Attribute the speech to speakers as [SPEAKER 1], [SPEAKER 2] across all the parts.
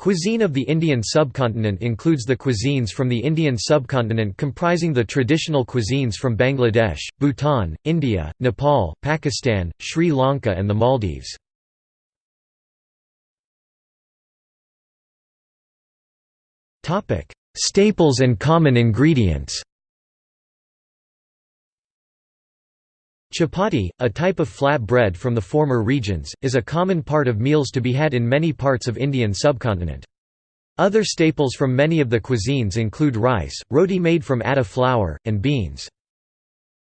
[SPEAKER 1] Cuisine of the Indian subcontinent includes the cuisines from the Indian subcontinent comprising the traditional cuisines from Bangladesh, Bhutan, India, Nepal, Pakistan, Sri Lanka and the Maldives. Staples and common ingredients Chapati, a type of flat bread from the former regions, is a common part of meals to be had in many parts of Indian subcontinent. Other staples from many of the cuisines include rice, roti made from atta flour, and beans.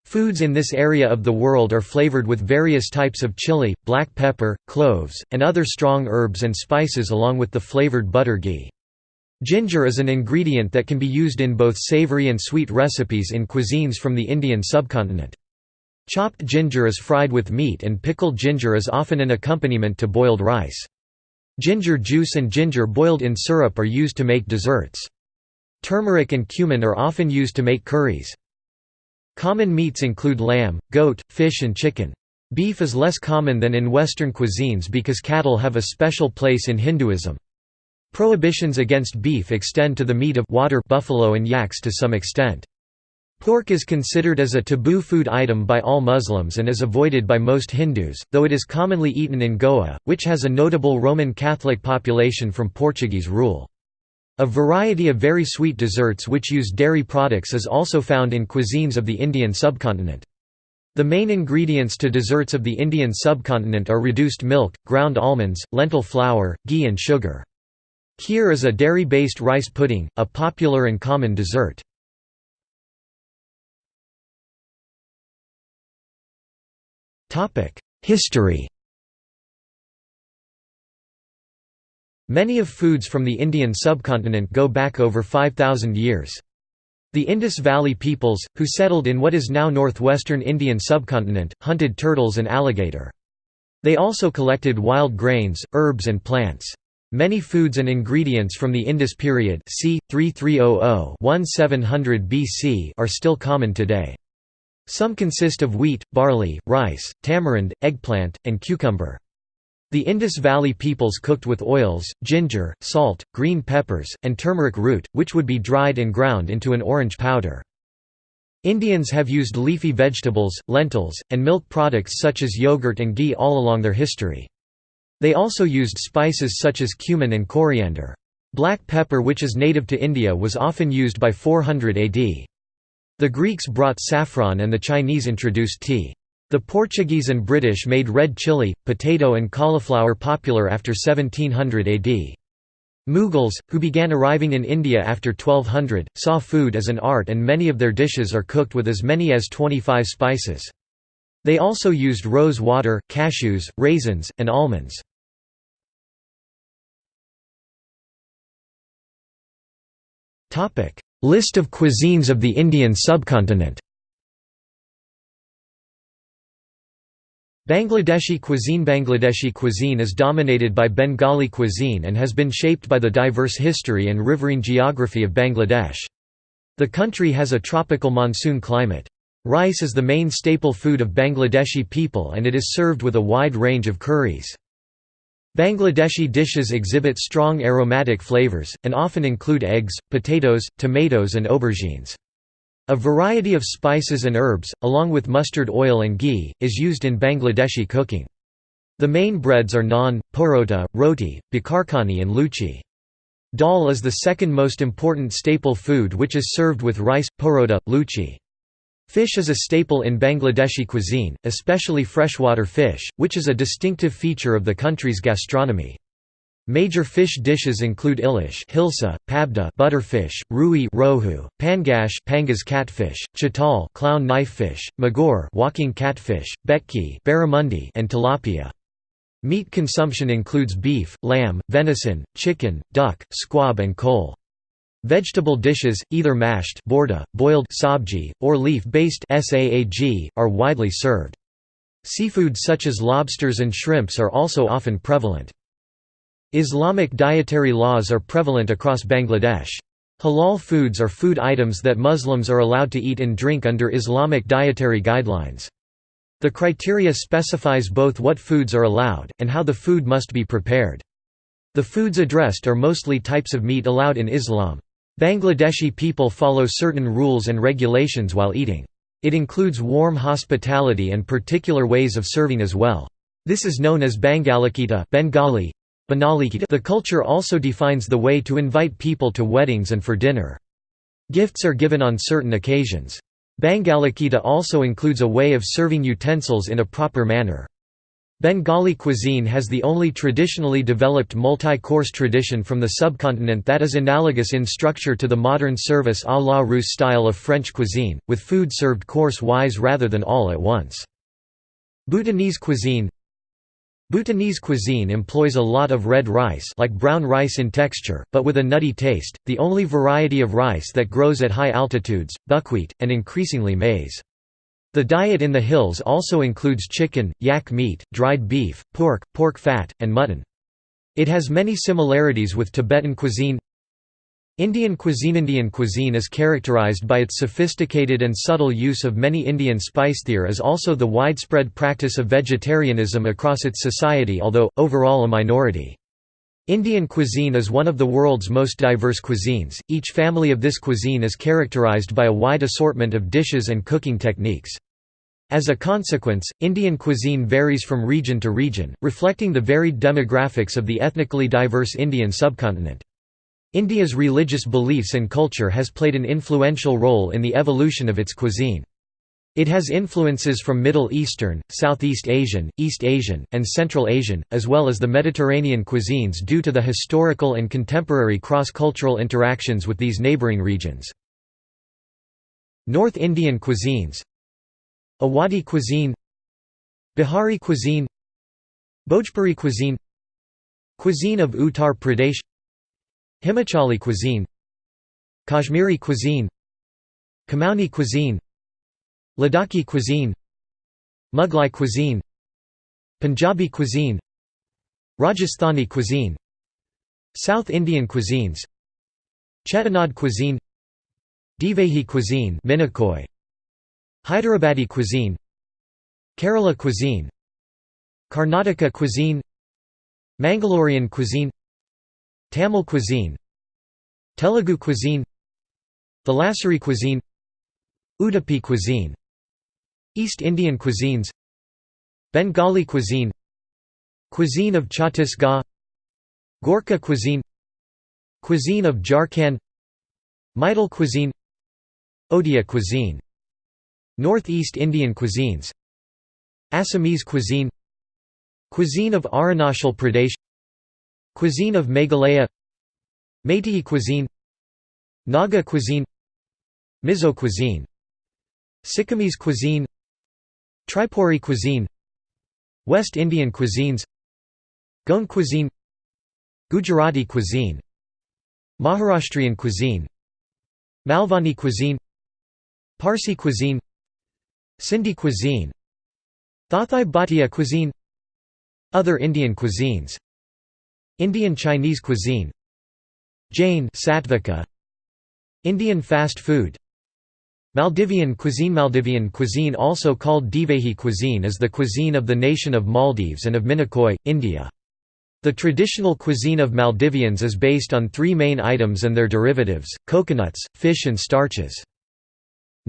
[SPEAKER 1] Foods in this area of the world are flavored with various types of chili, black pepper, cloves, and other strong herbs and spices along with the flavored butter ghee. Ginger is an ingredient that can be used in both savory and sweet recipes in cuisines from the Indian subcontinent. Chopped ginger is fried with meat and pickled ginger is often an accompaniment to boiled rice. Ginger juice and ginger boiled in syrup are used to make desserts. Turmeric and cumin are often used to make curries. Common meats include lamb, goat, fish and chicken. Beef is less common than in Western cuisines because cattle have a special place in Hinduism. Prohibitions against beef extend to the meat of water buffalo and yaks to some extent. Pork is considered as a taboo food item by all Muslims and is avoided by most Hindus, though it is commonly eaten in Goa, which has a notable Roman Catholic population from Portuguese rule. A variety of very sweet desserts which use dairy products is also found in cuisines of the Indian subcontinent. The main ingredients to desserts of the Indian subcontinent are reduced milk, ground almonds, lentil flour, ghee and sugar. Kheer is a dairy-based rice pudding, a popular and common dessert. History Many of foods from the Indian subcontinent go back over 5,000 years. The Indus Valley peoples, who settled in what is now northwestern Indian subcontinent, hunted turtles and alligator. They also collected wild grains, herbs and plants. Many foods and ingredients from the Indus period c. 3300–1700 BC are still common today. Some consist of wheat, barley, rice, tamarind, eggplant, and cucumber. The Indus Valley peoples cooked with oils, ginger, salt, green peppers, and turmeric root, which would be dried and ground into an orange powder. Indians have used leafy vegetables, lentils, and milk products such as yogurt and ghee all along their history. They also used spices such as cumin and coriander. Black pepper which is native to India was often used by 400 AD. The Greeks brought saffron and the Chinese introduced tea. The Portuguese and British made red chili, potato and cauliflower popular after 1700 AD. Mughals, who began arriving in India after 1200, saw food as an art and many of their dishes are cooked with as many as 25 spices. They also used rose water, cashews, raisins, and almonds. List of cuisines of the Indian subcontinent Bangladeshi cuisine Bangladeshi cuisine is dominated by Bengali cuisine and has been shaped by the diverse history and riverine geography of Bangladesh. The country has a tropical monsoon climate. Rice is the main staple food of Bangladeshi people and it is served with a wide range of curries. Bangladeshi dishes exhibit strong aromatic flavors, and often include eggs, potatoes, tomatoes and aubergines. A variety of spices and herbs, along with mustard oil and ghee, is used in Bangladeshi cooking. The main breads are naan, porota, roti, bakarkhani and luchi. Dal is the second most important staple food which is served with rice, porota, luchi. Fish is a staple in Bangladeshi cuisine, especially freshwater fish, which is a distinctive feature of the country's gastronomy. Major fish dishes include ilish hilsa, pabda butterfish, rui rohu, pangash pangas catfish, chital clown knifefish, magor walking catfish, betki barramundi and tilapia. Meat consumption includes beef, lamb, venison, chicken, duck, squab and koel. Vegetable dishes, either mashed bhorta, boiled sabji, or leaf-based are widely served. Seafood such as lobsters and shrimps are also often prevalent. Islamic dietary laws are prevalent across Bangladesh. Halal foods are food items that Muslims are allowed to eat and drink under Islamic dietary guidelines. The criteria specifies both what foods are allowed, and how the food must be prepared. The foods addressed are mostly types of meat allowed in Islam. Bangladeshi people follow certain rules and regulations while eating. It includes warm hospitality and particular ways of serving as well. This is known as Bangalikita Bengali. The culture also defines the way to invite people to weddings and for dinner. Gifts are given on certain occasions. Bangalikita also includes a way of serving utensils in a proper manner. Bengali cuisine has the only traditionally developed multi-course tradition from the subcontinent that is analogous in structure to the modern service à la Russe style of French cuisine, with food served course-wise rather than all at once. Bhutanese cuisine Bhutanese cuisine employs a lot of red rice like brown rice in texture, but with a nutty taste, the only variety of rice that grows at high altitudes, buckwheat, and increasingly maize. The diet in the hills also includes chicken, yak meat, dried beef, pork, pork fat, and mutton. It has many similarities with Tibetan cuisine. Indian cuisine Indian cuisine is characterized by its sophisticated and subtle use of many Indian spice there is also the widespread practice of vegetarianism across its society although, overall a minority. Indian cuisine is one of the world's most diverse cuisines, each family of this cuisine is characterized by a wide assortment of dishes and cooking techniques. As a consequence, Indian cuisine varies from region to region, reflecting the varied demographics of the ethnically diverse Indian subcontinent. India's religious beliefs and culture has played an influential role in the evolution of its cuisine. It has influences from Middle Eastern, Southeast Asian, East Asian, and Central Asian, as well as the Mediterranean cuisines due to the historical and contemporary cross-cultural interactions with these neighbouring regions. North Indian cuisines Awadhi cuisine Bihari cuisine Bhojpuri cuisine Cuisine of Uttar Pradesh Himachali cuisine Kashmiri cuisine Kumaoni cuisine Ladakhi cuisine Mughlai cuisine Punjabi cuisine Rajasthani cuisine South Indian cuisines Chettinad cuisine Divehi cuisine Minicoy Hyderabadi cuisine Kerala cuisine Karnataka cuisine Mangalorean cuisine Tamil cuisine Telugu cuisine Thalassery cuisine Udupi cuisine East Indian cuisines Bengali cuisine Cuisine of Chhattisgarh Gorkha cuisine Cuisine of Jharkhand Maithil cuisine Odia cuisine Northeast Indian cuisines Assamese cuisine Cuisine of Arunachal Pradesh Cuisine of Meghalaya Meitei cuisine Naga cuisine Mizo cuisine Sikkimese cuisine Tripuri cuisine West Indian cuisines Goan cuisine Gujarati cuisine Maharashtrian cuisine Malvani cuisine Parsi cuisine Sindhi cuisine Thathai Bhatia cuisine Other Indian cuisines Indian Chinese cuisine Jain Satvika Indian fast food Maldivian cuisine Maldivian cuisine also called Divehi cuisine is the cuisine of the nation of Maldives and of Minicoy, India. The traditional cuisine of Maldivians is based on three main items and their derivatives, coconuts, fish and starches.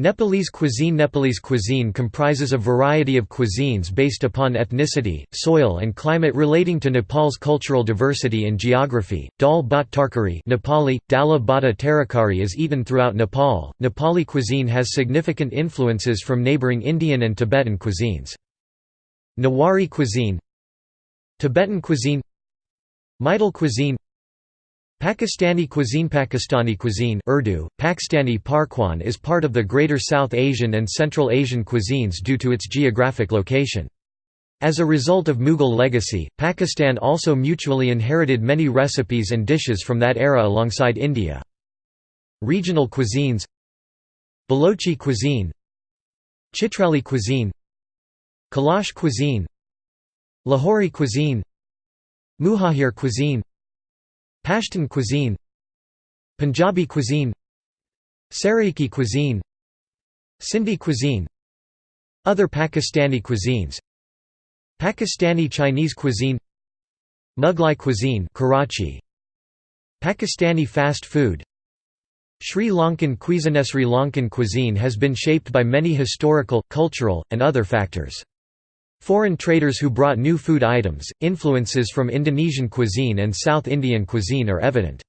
[SPEAKER 1] Nepalese cuisine Nepalese cuisine comprises a variety of cuisines based upon ethnicity, soil and climate relating to Nepal's cultural diversity and geography. Dal bhat tarkari Nepali, dala bata tarakari is eaten throughout Nepal. Nepali cuisine has significant influences from neighboring Indian and Tibetan cuisines. Newari cuisine Tibetan cuisine Maithil cuisine Pakistani cuisine Pakistani cuisine Urdu, Pakistani Pakwan is part of the Greater South Asian and Central Asian cuisines due to its geographic location. As a result of Mughal legacy, Pakistan also mutually inherited many recipes and dishes from that era alongside India. Regional cuisines Balochi cuisine Chitrali cuisine Kalash cuisine Lahori cuisine Muhajir cuisine Pashtun cuisine Punjabi cuisine Saraiki cuisine Sindhi cuisine Other Pakistani cuisines Pakistani Chinese cuisine Mughlai cuisine Karachi Pakistani fast food Sri Lankan cuisine Sri Lankan cuisine has been shaped by many historical, cultural, and other factors. Foreign traders who brought new food items, influences from Indonesian cuisine and South Indian cuisine are evident.